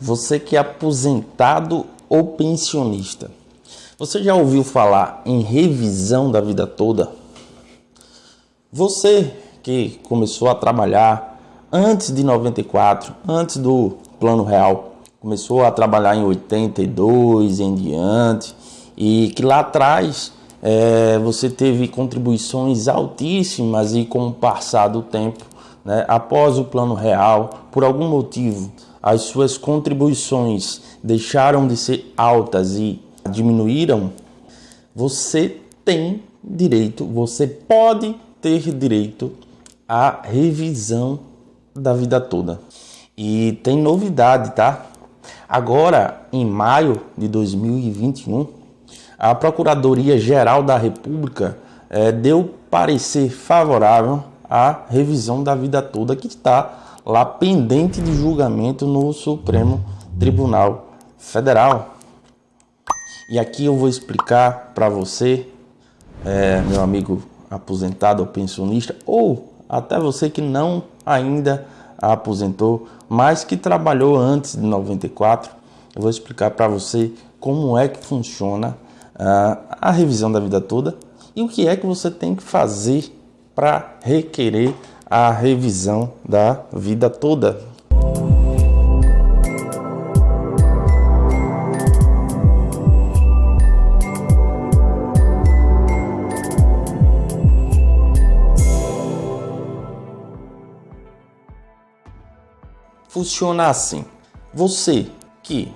Você que é aposentado ou pensionista, você já ouviu falar em revisão da vida toda? Você que começou a trabalhar antes de 94, antes do Plano Real, começou a trabalhar em 82 em diante e que lá atrás é, você teve contribuições altíssimas e com o passar do tempo, né, após o Plano Real, por algum motivo, as suas contribuições deixaram de ser altas e diminuíram, você tem direito, você pode ter direito à revisão da vida toda. E tem novidade, tá? Agora, em maio de 2021, a Procuradoria-Geral da República eh, deu parecer favorável à revisão da vida toda que está lá pendente de julgamento no Supremo Tribunal Federal. E aqui eu vou explicar para você, é, meu amigo aposentado ou pensionista, ou até você que não ainda aposentou, mas que trabalhou antes de 94, eu vou explicar para você como é que funciona uh, a revisão da vida toda e o que é que você tem que fazer para requerer a revisão da vida toda. Funciona assim: você que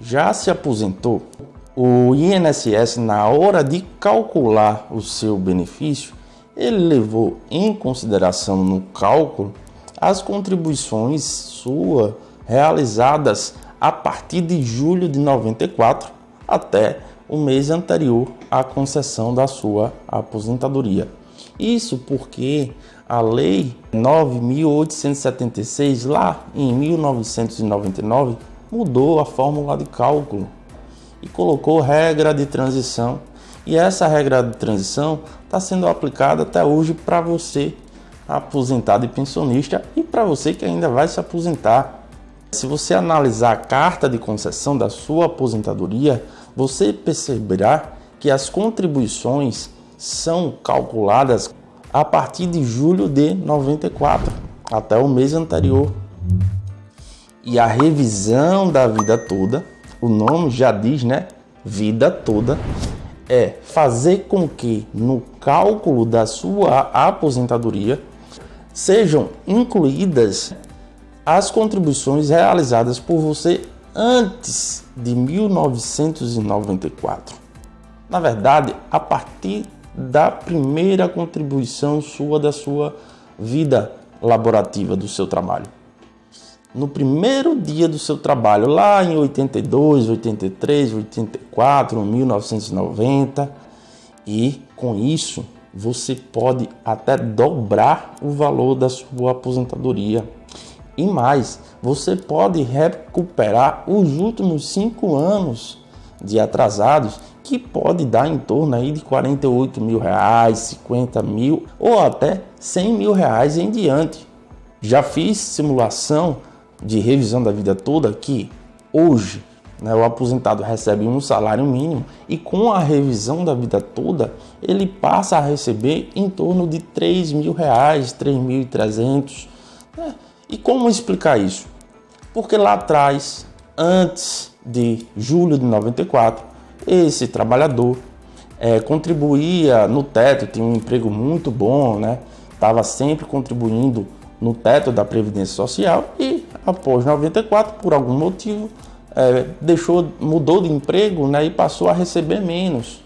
já se aposentou, o INSS, na hora de calcular o seu benefício, ele levou em consideração no cálculo as contribuições suas realizadas a partir de julho de 94 até o mês anterior à concessão da sua aposentadoria. Isso porque a Lei 9.876, lá em 1999, mudou a fórmula de cálculo e colocou regra de transição e essa regra de transição está sendo aplicada até hoje para você aposentado e pensionista e para você que ainda vai se aposentar. Se você analisar a carta de concessão da sua aposentadoria, você perceberá que as contribuições são calculadas a partir de julho de 94 até o mês anterior. E a revisão da vida toda, o nome já diz, né? Vida toda é fazer com que no cálculo da sua aposentadoria sejam incluídas as contribuições realizadas por você antes de 1994. Na verdade, a partir da primeira contribuição sua da sua vida laborativa, do seu trabalho no primeiro dia do seu trabalho, lá em 82, 83, 84, 1990, e com isso você pode até dobrar o valor da sua aposentadoria. E mais, você pode recuperar os últimos cinco anos de atrasados, que pode dar em torno aí de 48 mil reais, 50 mil ou até 100 mil reais em diante. Já fiz simulação de revisão da vida toda que hoje né, o aposentado recebe um salário mínimo e com a revisão da vida toda ele passa a receber em torno de 3 mil reais, 3.300. Né? E como explicar isso? Porque lá atrás, antes de julho de 94, esse trabalhador é, contribuía no teto, tinha um emprego muito bom, né? Estava sempre contribuindo no teto da Previdência Social e após 94, por algum motivo, é, deixou, mudou de emprego né, e passou a receber menos.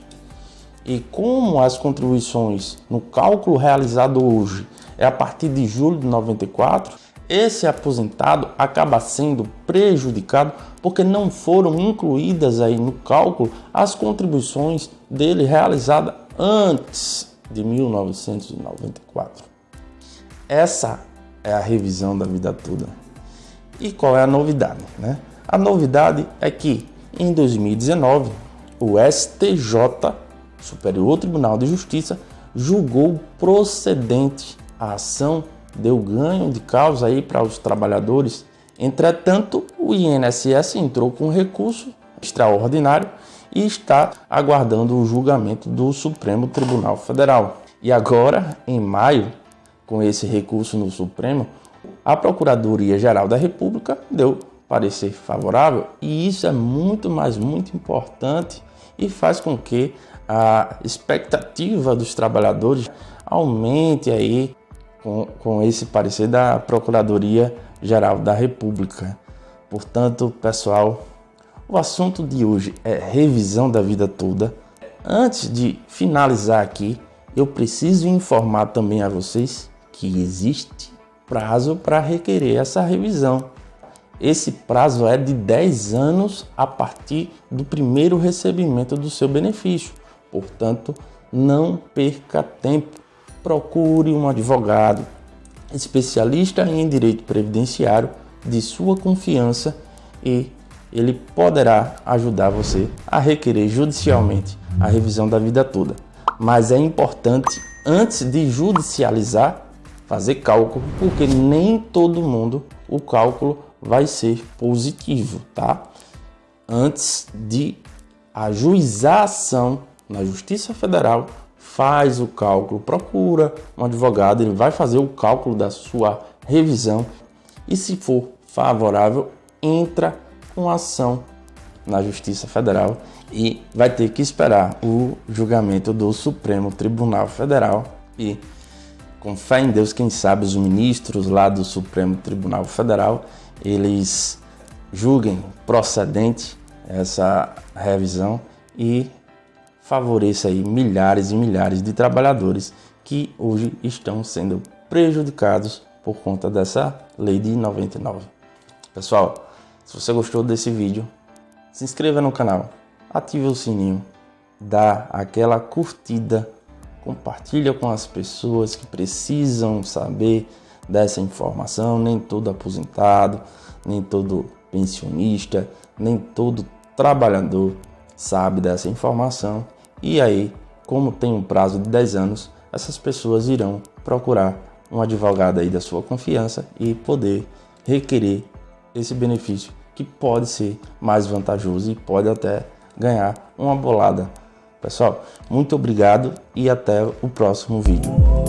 E como as contribuições no cálculo realizado hoje é a partir de julho de 94, esse aposentado acaba sendo prejudicado porque não foram incluídas aí no cálculo as contribuições dele realizadas antes de 1994. Essa é a revisão da vida toda. E qual é a novidade? Né? A novidade é que em 2019 o STJ, Superior Tribunal de Justiça, julgou procedente a ação, deu ganho de causa aí para os trabalhadores. Entretanto, o INSS entrou com recurso extraordinário e está aguardando o julgamento do Supremo Tribunal Federal. E agora, em maio, com esse recurso no Supremo, a Procuradoria-Geral da República deu parecer favorável e isso é muito, mas muito importante e faz com que a expectativa dos trabalhadores aumente aí com, com esse parecer da Procuradoria-Geral da República. Portanto, pessoal, o assunto de hoje é revisão da vida toda. Antes de finalizar aqui, eu preciso informar também a vocês que existe prazo para requerer essa revisão. Esse prazo é de 10 anos a partir do primeiro recebimento do seu benefício. Portanto, não perca tempo. Procure um advogado especialista em direito previdenciário de sua confiança e ele poderá ajudar você a requerer judicialmente a revisão da vida toda. Mas é importante, antes de judicializar, fazer cálculo, porque nem todo mundo o cálculo vai ser positivo, tá? Antes de ajuizar a ação na Justiça Federal, faz o cálculo, procura um advogado, ele vai fazer o cálculo da sua revisão e se for favorável, entra com ação na Justiça Federal e vai ter que esperar o julgamento do Supremo Tribunal Federal e com fé em Deus, quem sabe os ministros lá do Supremo Tribunal Federal, eles julguem procedente essa revisão e favoreça aí milhares e milhares de trabalhadores que hoje estão sendo prejudicados por conta dessa lei de 99. Pessoal, se você gostou desse vídeo, se inscreva no canal, ative o sininho, dá aquela curtida compartilha com as pessoas que precisam saber dessa informação. Nem todo aposentado, nem todo pensionista, nem todo trabalhador sabe dessa informação. E aí, como tem um prazo de 10 anos, essas pessoas irão procurar um advogado aí da sua confiança e poder requerer esse benefício que pode ser mais vantajoso e pode até ganhar uma bolada Pessoal, muito obrigado e até o próximo vídeo.